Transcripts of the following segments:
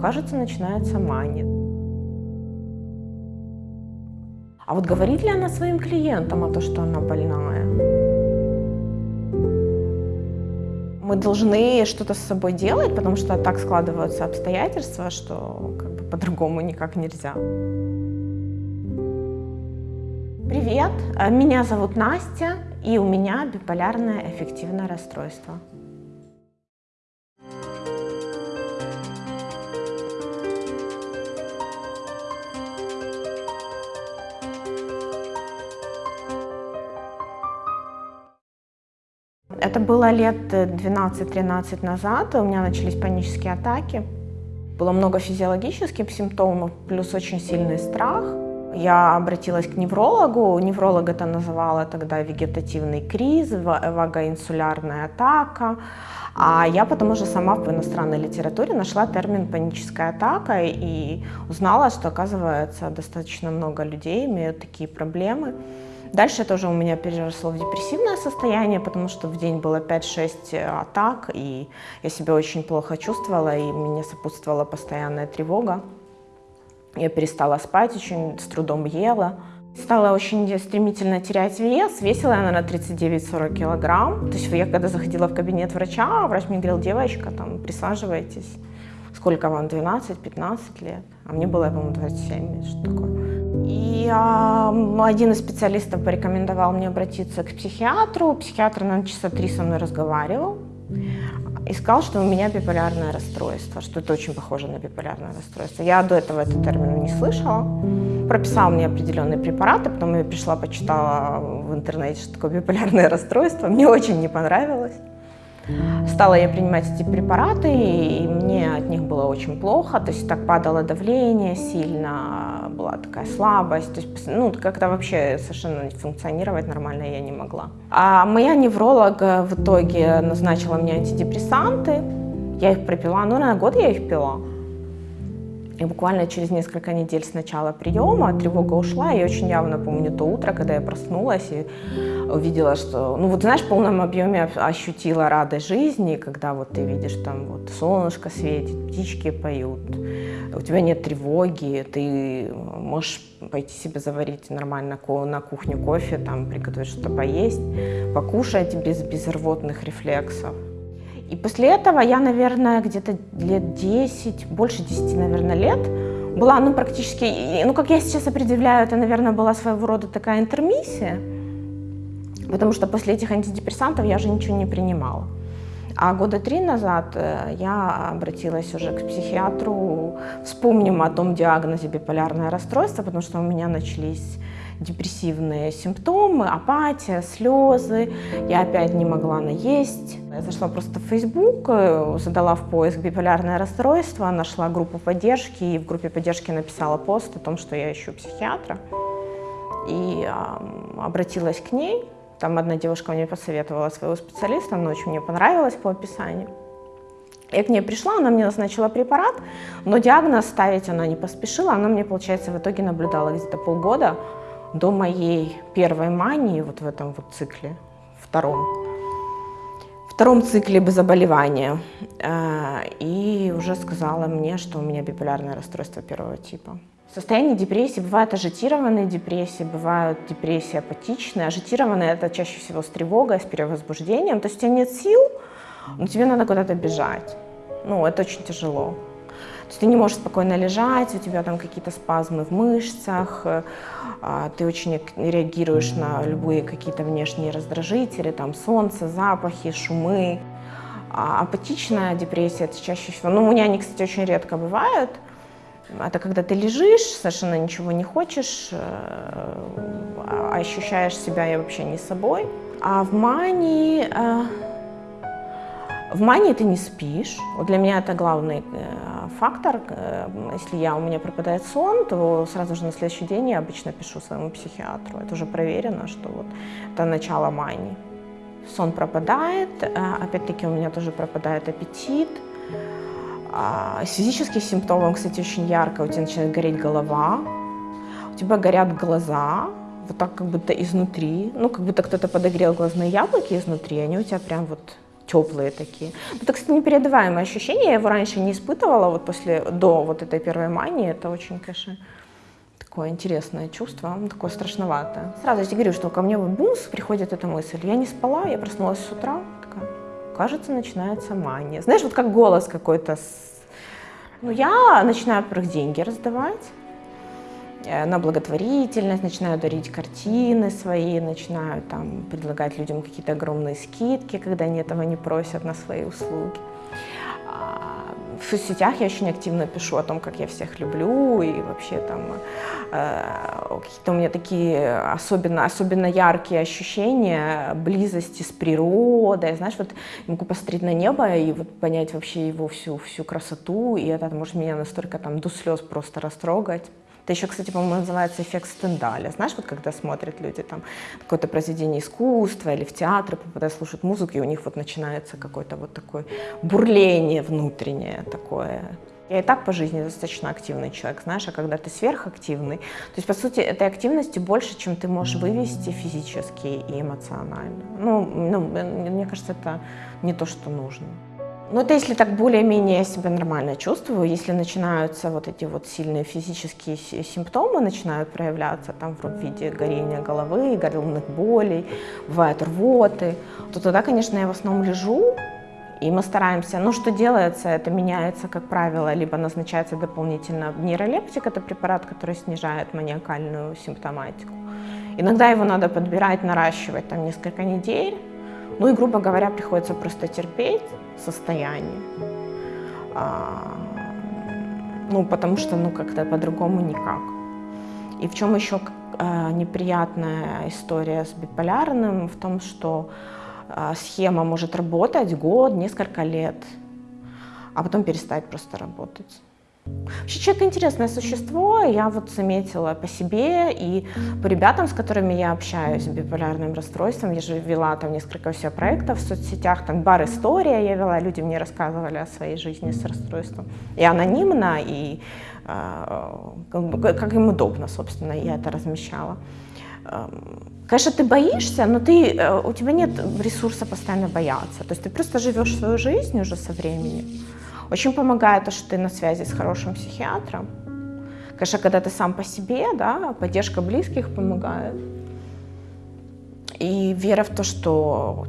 кажется, начинается мания. А вот говорит ли она своим клиентам о том, что она больная? Мы должны что-то с собой делать, потому что так складываются обстоятельства, что как бы по-другому никак нельзя. Привет, меня зовут Настя, и у меня биполярное аффективное расстройство. Это было лет 12-13 назад, у меня начались панические атаки. Было много физиологических симптомов, плюс очень сильный страх. Я обратилась к неврологу, невролог это называла тогда вегетативный криз, вагоинсулярная атака. А я потом уже сама в иностранной литературе нашла термин паническая атака и узнала, что оказывается достаточно много людей имеют такие проблемы. Дальше это уже у меня переросло в депрессивное состояние, потому что в день было 5-6 атак, и я себя очень плохо чувствовала, и мне сопутствовала постоянная тревога. Я перестала спать, очень с трудом ела. Стала очень стремительно терять вес, весила я, наверное, 39-40 килограмм. То есть я когда заходила в кабинет врача, врач мне говорил, девочка, там, присаживайтесь. Сколько вам, 12-15 лет? А мне было, по-моему, 27, что такое. И а, один из специалистов порекомендовал мне обратиться к психиатру. Психиатр, наверное, часа три со мной разговаривал и сказал, что у меня биполярное расстройство, что это очень похоже на биполярное расстройство. Я до этого этот термин не слышала. Прописал мне определенные препараты, потом я пришла, почитала в интернете, что такое биполярное расстройство. Мне очень не понравилось. Стала я принимать эти препараты, и мне от них было очень плохо, то есть так падало давление сильно, была такая слабость, то есть ну, как-то вообще совершенно функционировать нормально я не могла. А моя невролог в итоге назначила мне антидепрессанты, я их пропила, ну, на год я их пила. И буквально через несколько недель с начала приема тревога ушла. Я очень явно помню то утро, когда я проснулась и увидела, что, ну вот знаешь, в полном объеме ощутила радость жизни, когда вот ты видишь там вот солнышко светит, птички поют, у тебя нет тревоги, ты можешь пойти себе заварить нормально на кухню кофе, там приготовить что-то поесть, покушать без, без рвотных рефлексов. И после этого я, наверное, где-то лет 10, больше 10, наверное, лет была, ну, практически, ну, как я сейчас определяю, это, наверное, была своего рода такая интермиссия, потому что после этих антидепрессантов я же ничего не принимала. А года три назад э, я обратилась уже к психиатру, вспомним о том диагнозе биполярное расстройство, потому что у меня начались депрессивные симптомы, апатия, слезы. Я опять не могла наесть. Я зашла просто в Facebook, э, задала в поиск биполярное расстройство, нашла группу поддержки и в группе поддержки написала пост о том, что я ищу психиатра. И э, обратилась к ней. Там одна девушка мне посоветовала своего специалиста, она очень мне понравилась по описанию. Я к ней пришла, она мне назначила препарат, но диагноз ставить она не поспешила. Она мне, получается, в итоге наблюдала где-то полгода до моей первой мании, вот в этом вот цикле, втором, втором цикле заболевания, э, и уже сказала мне, что у меня биполярное расстройство первого типа. Состояние депрессии бывают ажитированные депрессии, бывают депрессии апатичные. Ажитированные это чаще всего с тревогой, с перевозбуждением. То есть у тебя нет сил, но тебе надо куда-то бежать. Ну, это очень тяжело. То есть ты не можешь спокойно лежать, у тебя там какие-то спазмы в мышцах, а, ты очень реагируешь на любые какие-то внешние раздражители, там солнце, запахи, шумы. А апатичная депрессия, это чаще всего, ну у меня они, кстати, очень редко бывают, это когда ты лежишь, совершенно ничего не хочешь, э, ощущаешь себя вообще не собой. А в мании э, в мании ты не спишь. Вот для меня это главный э, фактор. Если я, у меня пропадает сон, то сразу же на следующий день я обычно пишу своему психиатру. Это уже проверено, что вот это начало мании. Сон пропадает, опять-таки у меня тоже пропадает аппетит. А, с физических симптомов, кстати, очень ярко. У тебя начинает гореть голова, у тебя горят глаза, вот так как будто изнутри. Ну, как будто кто-то подогрел глазные яблоки изнутри, они у тебя прям вот теплые такие. Это, кстати, непередаваемое ощущение, я его раньше не испытывала, вот после, до вот этой первой мании, это очень, конечно, такое интересное чувство, такое страшноватое. Сразу я тебе говорю, что ко мне вот бумс приходит эта мысль. Я не спала, я проснулась с утра, кажется, начинается мания. Знаешь, вот как голос какой-то. Ну, я начинаю, во-первых, деньги раздавать э, на благотворительность, начинаю дарить картины свои, начинаю там предлагать людям какие-то огромные скидки, когда они этого не просят на свои услуги в соцсетях я очень активно пишу о том, как я всех люблю, и вообще там э, какие-то у меня такие особенно, особенно яркие ощущения близости с природой. Знаешь, вот я могу посмотреть на небо и вот понять вообще его всю, всю красоту, и это может меня настолько там до слез просто растрогать. Это еще, кстати, по-моему, называется эффект Стендаля. Знаешь, вот когда смотрят люди там какое-то произведение искусства или в театры, попадают, слушают музыку, и у них вот начинается какое-то вот такое бурление внутреннее такое. Я и так по жизни достаточно активный человек, знаешь, а когда ты сверхактивный, то есть, по сути, этой активности больше, чем ты можешь вывести физически и эмоционально. Ну, ну мне кажется, это не то, что нужно. Ну, это если так более-менее я себя нормально чувствую, если начинаются вот эти вот сильные физические симптомы, начинают проявляться там в виде горения головы, головных болей, бывают рвоты, то тогда, конечно, я в основном лежу, и мы стараемся, ну что делается, это меняется, как правило, либо назначается дополнительно нейролептик, это препарат, который снижает маниакальную симптоматику. Иногда его надо подбирать, наращивать там несколько недель, ну и, грубо говоря, приходится просто терпеть состояние. А, ну, потому что, ну, как-то по-другому никак. И в чем еще а, неприятная история с биполярным, в том, что а, схема может работать год, несколько лет, а потом перестать просто работать. Вообще человек интересное существо, я вот заметила по себе и по ребятам, с которыми я общаюсь биполярным расстройством. Я же вела там несколько все проектов в соцсетях, там бар «История» я вела, люди мне рассказывали о своей жизни с расстройством. И анонимно, и э, как им удобно, собственно, я это размещала. Эм, конечно, ты боишься, но ты, э, у тебя нет ресурса постоянно бояться. То есть ты просто живешь свою жизнь уже со временем. Очень помогает то, что ты на связи с хорошим психиатром. Конечно, когда ты сам по себе, да, поддержка близких помогает. И вера в то, что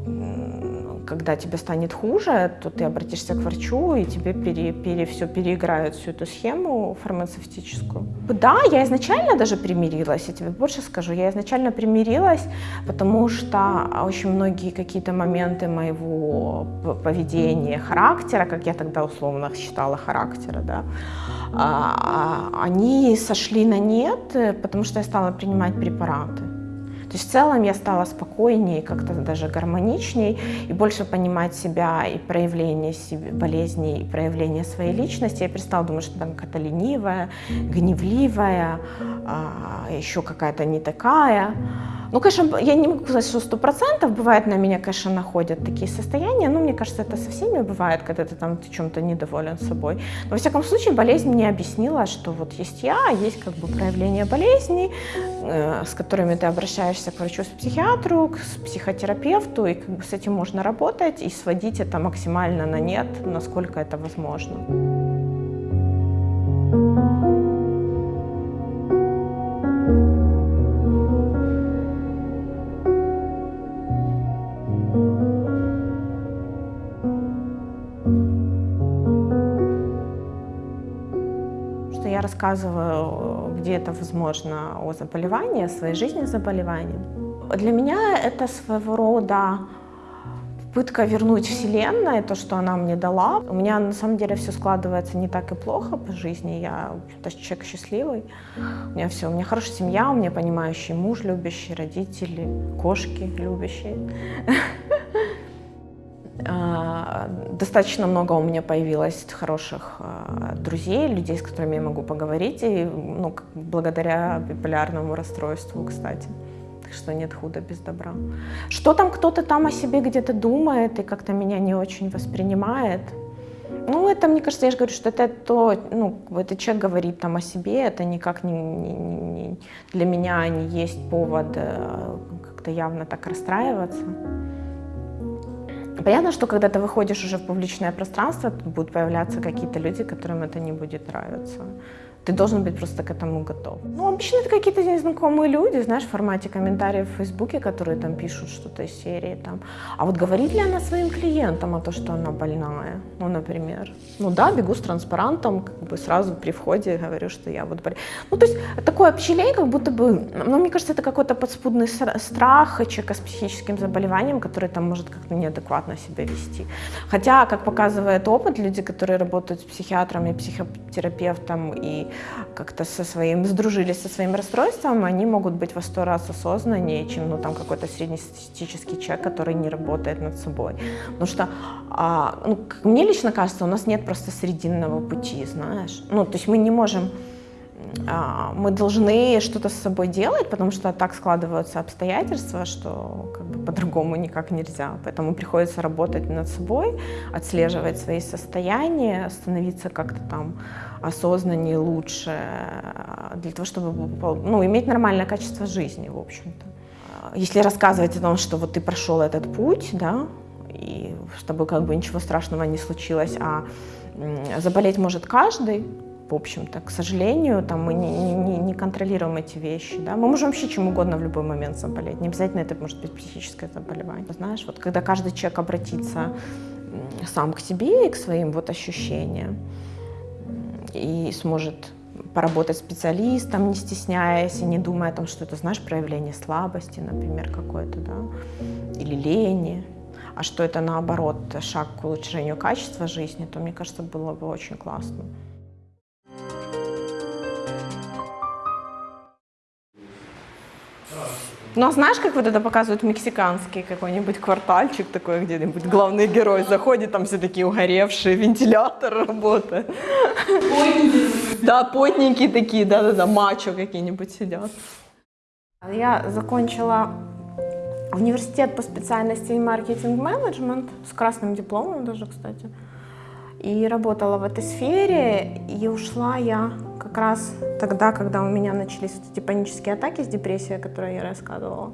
когда тебе станет хуже, то ты обратишься к врачу, и тебе пере, пере, все переиграют, всю эту схему фармацевтическую. Да, я изначально даже примирилась, я тебе больше скажу, я изначально примирилась, потому что очень многие какие-то моменты моего поведения, характера, как я тогда условно считала характера, да, а, они сошли на нет, потому что я стала принимать препараты. То есть в целом я стала спокойнее, как-то даже гармоничней и больше понимать себя и проявление себе, болезней, и проявление своей личности. Я перестала думать, что там какая-то ленивая, гневливая, а, еще какая-то не такая. Ну, конечно, я не могу сказать, что сто процентов. Бывает, на меня, конечно, находят такие состояния. Но мне кажется, это со всеми бывает, когда ты там чем-то недоволен собой. Но, во всяком случае, болезнь мне объяснила, что вот есть я, есть как бы проявление болезни, э, с которыми ты обращаешься к врачу, с психиатру, к психотерапевту, и как бы с этим можно работать и сводить это максимально на нет, насколько это возможно. Рассказываю, где это возможно, о заболевании, о своей жизни с заболеванием. Для меня это своего рода попытка вернуть Вселенной то, что она мне дала. У меня на самом деле все складывается не так и плохо по жизни. Я человек счастливый. У меня все, у меня хорошая семья, у меня понимающий муж, любящий, родители, кошки любящие. Достаточно много у меня появилось хороших а, друзей, людей, с которыми я могу поговорить, и, ну, благодаря биполярному расстройству, кстати. Так что нет худа без добра. Что там кто-то там о себе где-то думает и как-то меня не очень воспринимает, ну, это, мне кажется, я же говорю, что это то, ну, этот человек говорит там о себе, это никак не, не, не для меня не есть повод э, как-то явно так расстраиваться. Понятно, что когда ты выходишь уже в публичное пространство, будут появляться какие-то люди, которым это не будет нравиться. Ты должен быть просто к этому готов. Ну, обычно это какие-то незнакомые люди, знаешь, в формате комментариев в Фейсбуке, которые там пишут что-то из серии там. А вот говорит ли она своим клиентам о том, что она больная? Ну, например. Ну да, бегу с транспарантом, как бы сразу при входе говорю, что я вот болею. Ну, то есть такое общелей, как будто бы, ну, мне кажется, это какой-то подспудный страх человека с психическим заболеванием, который там может как-то неадекватно себя вести. Хотя, как показывает опыт, люди, которые работают с психиатром и психотерапевтом и как-то со своим, сдружились со своим расстройством, они могут быть во сто раз осознаннее, чем ну, там какой-то среднестатистический человек, который не работает над собой. Потому что, а, ну, мне лично кажется, у нас нет просто срединного пути, знаешь. Ну, то есть мы не можем а, мы должны что-то с собой делать, потому что так складываются обстоятельства, что как по-другому никак нельзя. Поэтому приходится работать над собой, отслеживать свои состояния, становиться как-то там осознаннее, лучше, для того, чтобы ну, иметь нормальное качество жизни, в общем-то. Если рассказывать о том, что вот ты прошел этот путь, да, и чтобы как бы ничего страшного не случилось, а заболеть может каждый, в общем-то. К сожалению, там мы не, не, не контролируем эти вещи. Да? Мы можем вообще чем угодно в любой момент заболеть. Не обязательно это может быть психическое заболевание. Знаешь, вот когда каждый человек обратится сам к себе и к своим вот ощущениям и сможет поработать специалистом, не стесняясь и не думая о том, что это, знаешь, проявление слабости, например, какое-то, да, или лени, а что это, наоборот, шаг к улучшению качества жизни, то, мне кажется, было бы очень классно. Ну, а знаешь, как вот это показывают мексиканский какой-нибудь квартальчик такой где-нибудь, главный герой заходит, там все такие угоревшие, вентилятор работает. Потники. Да, потники такие, да-да-да, мачо какие-нибудь сидят. Я закончила университет по специальности маркетинг-менеджмент с красным дипломом даже, кстати. И работала в этой сфере, и ушла я как раз тогда, когда у меня начались вот эти панические атаки с депрессией, о которой я рассказывала.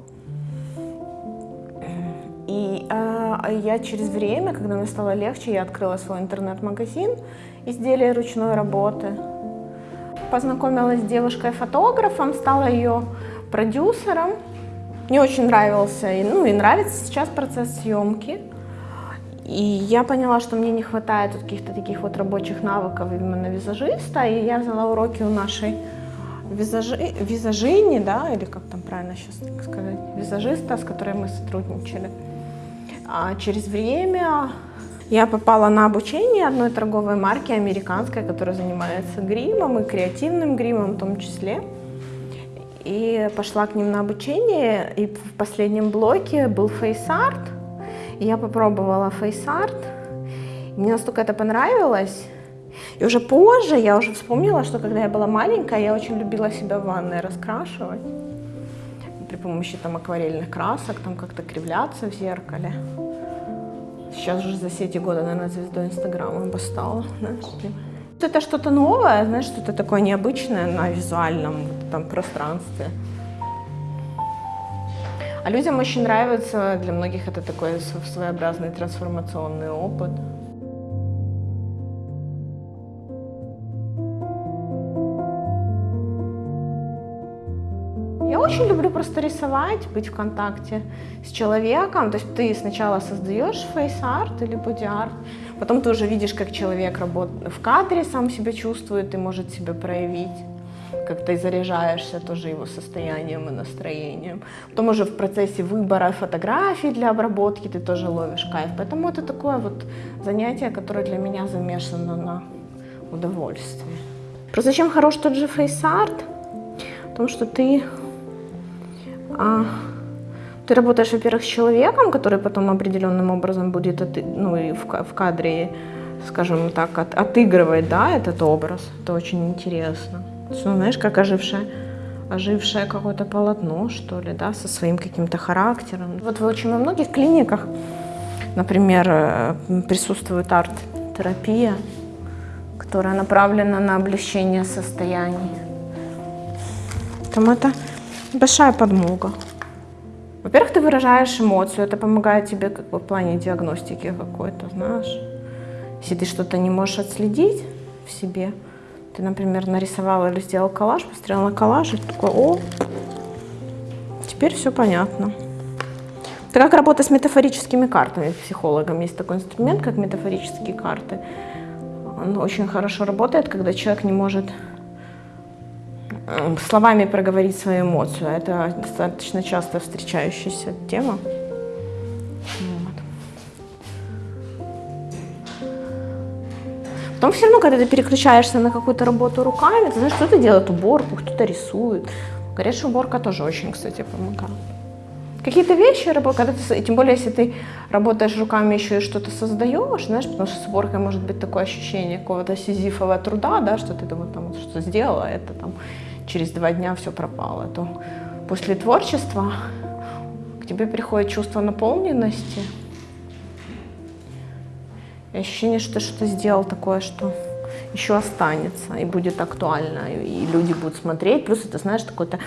И э, я через время, когда мне стало легче, я открыла свой интернет-магазин изделия ручной работы. Познакомилась с девушкой-фотографом, стала ее продюсером. Мне очень нравился, ну и нравится сейчас процесс съемки. И я поняла, что мне не хватает каких-то таких вот рабочих навыков именно визажиста, и я взяла уроки у нашей визажи, визажини, да, или как там правильно сейчас сказать, визажиста, с которой мы сотрудничали. А через время я попала на обучение одной торговой марки американской, которая занимается гримом и креативным гримом в том числе. И пошла к ним на обучение, и в последнем блоке был фейс-арт, я попробовала фейс-арт, мне настолько это понравилось. И уже позже я уже вспомнила, что когда я была маленькая, я очень любила себя в ванной раскрашивать. При помощи там акварельных красок, там как-то кривляться в зеркале. Сейчас уже за все эти годы, наверное, звездой Инстаграма бы стала. Знаешь, это что-то новое, знаешь, что-то такое необычное на визуальном там, пространстве. А людям очень нравится, для многих это такой своеобразный трансформационный опыт. Я очень люблю просто рисовать, быть в контакте с человеком. То есть ты сначала создаешь фейс-арт или боди-арт, потом ты уже видишь, как человек работает в кадре, сам себя чувствует и может себя проявить как ты заряжаешься тоже его состоянием и настроением. Потом уже в процессе выбора фотографий для обработки ты тоже ловишь кайф. Поэтому это такое вот занятие, которое для меня замешано на удовольствие. Просто чем хорош тот же фейс-арт? В том, что ты, а, ты работаешь, во-первых, с человеком, который потом определенным образом будет ну, и в, в кадре, скажем так, от, отыгрывать да, этот образ. Это очень интересно. Ну, знаешь, как ожившее, ожившее какое-то полотно, что ли, да, со своим каким-то характером. Вот в очень многих клиниках, например, э, присутствует арт-терапия, которая направлена на облегчение состояний. Там это большая подмога. Во-первых, ты выражаешь эмоцию, это помогает тебе как бы в плане диагностики какой-то, знаешь. Если ты что-то не можешь отследить в себе, ты, например, нарисовал или сделал коллаж, посмотрел на коллаж и такой, о, теперь все понятно. Это как работа с метафорическими картами психологом. Есть такой инструмент, как метафорические карты. Он очень хорошо работает, когда человек не может Эм, словами проговорить свою эмоцию. Это достаточно часто встречающаяся тема. Потом все равно, когда ты переключаешься на какую-то работу руками, ты знаешь, кто-то делает уборку, кто-то рисует. Говорят, что уборка тоже очень, кстати, помогает. Какие-то вещи, когда ты, тем более, если ты работаешь руками еще и что-то создаешь, знаешь, потому что с уборкой может быть такое ощущение какого-то сизифового труда, да, что ты вот там что-то сделала, это там через два дня все пропало, то после творчества к тебе приходит чувство наполненности ощущение, что что-то сделал такое, что еще останется и будет актуально, и люди будут смотреть. Плюс это, знаешь, такой-то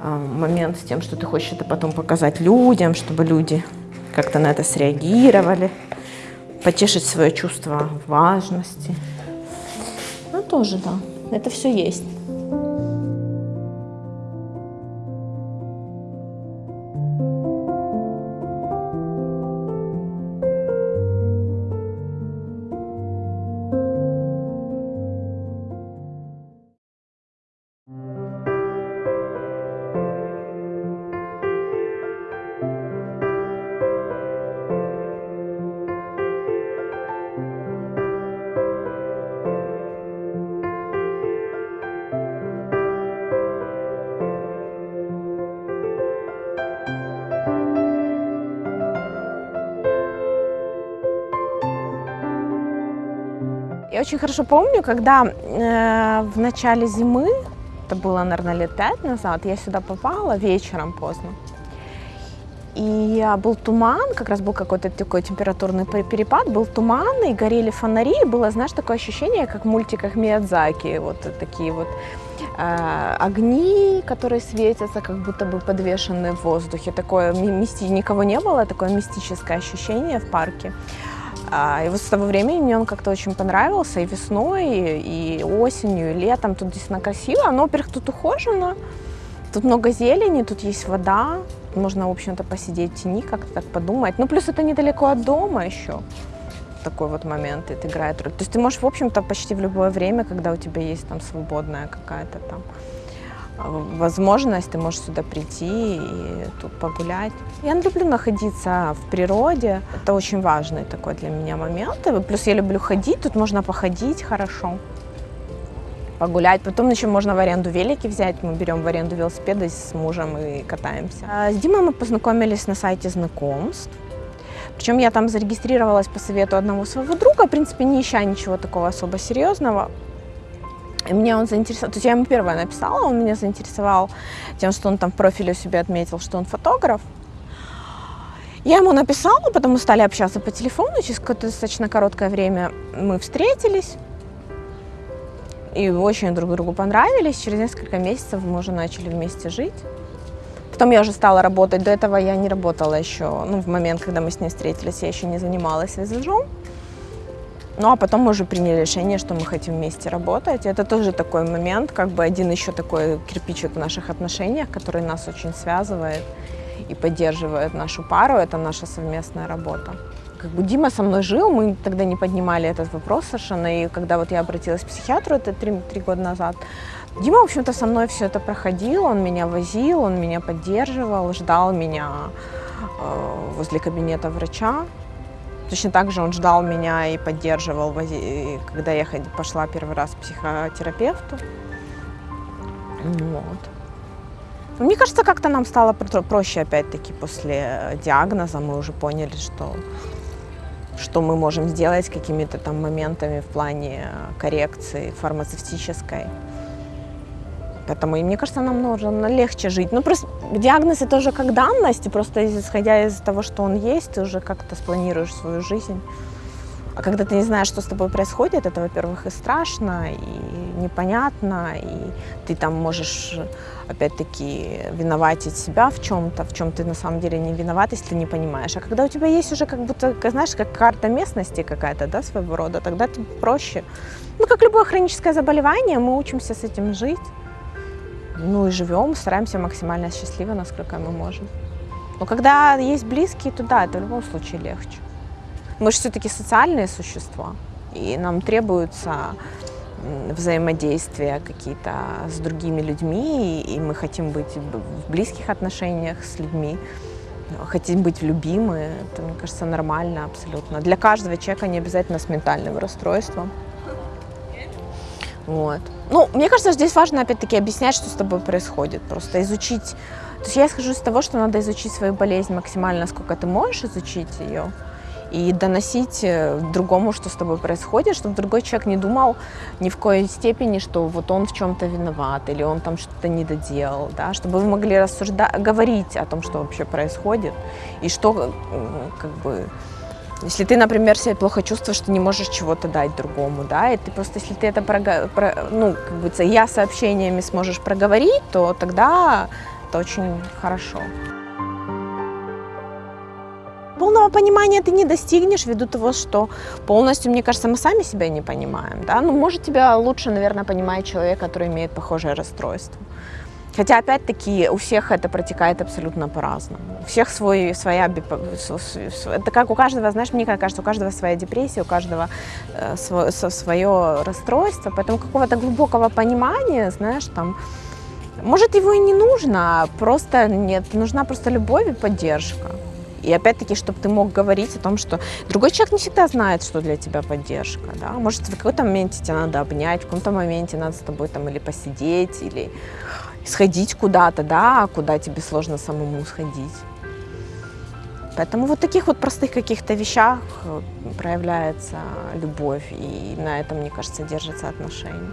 э, момент с тем, что ты хочешь это потом показать людям, чтобы люди как-то на это среагировали, потешить свое чувство важности. Ну, тоже, да, это все есть. Я очень хорошо помню, когда э, в начале зимы, это было, наверное, лет пять назад, я сюда попала вечером поздно. И был туман, как раз был какой-то такой температурный перепад, был туман, и горели фонари, и было, знаешь, такое ощущение, как в мультиках Миядзаки, вот такие вот э, огни, которые светятся, как будто бы подвешены в воздухе. Такое, мисти... никого не было, такое мистическое ощущение в парке. А, и вот с того времени мне он как-то очень понравился и весной, и осенью, и летом. Тут действительно красиво. Но, во-первых, тут ухожено, тут много зелени, тут есть вода. Можно, в общем-то, посидеть в тени, как-то так подумать. Ну, плюс это недалеко от дома еще. Такой вот момент, это играет роль. То есть ты можешь, в общем-то, почти в любое время, когда у тебя есть там свободная какая-то там возможность, ты можешь сюда прийти и тут погулять. Я люблю находиться в природе, это очень важный такой для меня момент. Плюс я люблю ходить, тут можно походить хорошо, погулять. Потом еще можно в аренду велики взять, мы берем в аренду велосипеды с мужем и катаемся. А с Димой мы познакомились на сайте знакомств. Причем я там зарегистрировалась по совету одного своего друга, в принципе, не ища ничего такого особо серьезного. Меня он заинтересовал, то есть я ему первое написала, он меня заинтересовал тем, что он там в профиле у себя отметил, что он фотограф. Я ему написала, потом мы стали общаться по телефону, через какое-то достаточно короткое время мы встретились. И очень друг другу понравились. Через несколько месяцев мы уже начали вместе жить. Потом я уже стала работать. До этого я не работала еще. Ну, в момент, когда мы с ним встретились, я еще не занималась визажом. Ну, а потом мы уже приняли решение, что мы хотим вместе работать. Это тоже такой момент, как бы один еще такой кирпичик в наших отношениях, который нас очень связывает и поддерживает нашу пару. Это наша совместная работа. Как бы Дима со мной жил, мы тогда не поднимали этот вопрос совершенно. И когда вот я обратилась к психиатру, это три, три года назад, Дима, в общем-то, со мной все это проходил, он меня возил, он меня поддерживал, ждал меня э, возле кабинета врача. Точно так же он ждал меня и поддерживал, когда я пошла первый раз к психотерапевту. Вот. Мне кажется, как-то нам стало проще, опять-таки, после диагноза. Мы уже поняли, что, что мы можем сделать какими-то там моментами в плане коррекции фармацевтической. Поэтому, и мне кажется, нам нужно легче жить. Ну, просто диагноз это уже как данность, и просто исходя из того, что он есть, ты уже как-то спланируешь свою жизнь. А когда ты не знаешь, что с тобой происходит, это, во-первых, и страшно, и непонятно, и ты там можешь, опять-таки, виноватить себя в чем-то, в чем ты на самом деле не виноват, если ты не понимаешь. А когда у тебя есть уже как будто, знаешь, как карта местности какая-то, да, своего рода, тогда это проще. Ну, как любое хроническое заболевание, мы учимся с этим жить. Ну и живем, стараемся максимально счастливо, насколько мы можем. Но когда есть близкие, то да, это в любом случае легче. Мы же все-таки социальные существа, и нам требуется взаимодействия какие-то с другими людьми, и мы хотим быть в близких отношениях с людьми, хотим быть любимы. Это, мне кажется, нормально абсолютно. Для каждого человека не обязательно с ментальным расстройством. Вот. Ну, мне кажется, здесь важно опять-таки объяснять, что с тобой происходит. Просто изучить. То есть я исхожу из того, что надо изучить свою болезнь максимально, сколько ты можешь изучить ее и доносить э, другому, что с тобой происходит, чтобы другой человек не думал ни в коей степени, что вот он в чем-то виноват или он там что-то не доделал, да, чтобы вы могли рассуждать, говорить о том, что вообще происходит и что как бы если ты, например, себя плохо чувствуешь, что не можешь чего-то дать другому, да, и ты просто, если ты это, про, ну, как бы, я сообщениями сможешь проговорить, то тогда это очень хорошо. Полного понимания ты не достигнешь ввиду того, что полностью, мне кажется, мы сами себя не понимаем. Да? Ну, может, тебя лучше, наверное, понимает человек, который имеет похожее расстройство. Хотя, опять-таки, у всех это протекает абсолютно по-разному. У всех свой, своя... Это как у каждого, знаешь, мне кажется, у каждого своя депрессия, у каждого э, свое, свое расстройство. Поэтому какого-то глубокого понимания, знаешь, там... Может, его и не нужно, а просто нет, нужна просто любовь и поддержка. И опять-таки, чтобы ты мог говорить о том, что другой человек не всегда знает, что для тебя поддержка. Да? Может, в какой-то моменте тебе надо обнять, в каком-то моменте надо с тобой там или посидеть, или сходить куда-то, да, куда тебе сложно самому сходить. Поэтому вот таких вот простых каких-то вещах проявляется любовь, и на этом, мне кажется, держатся отношения.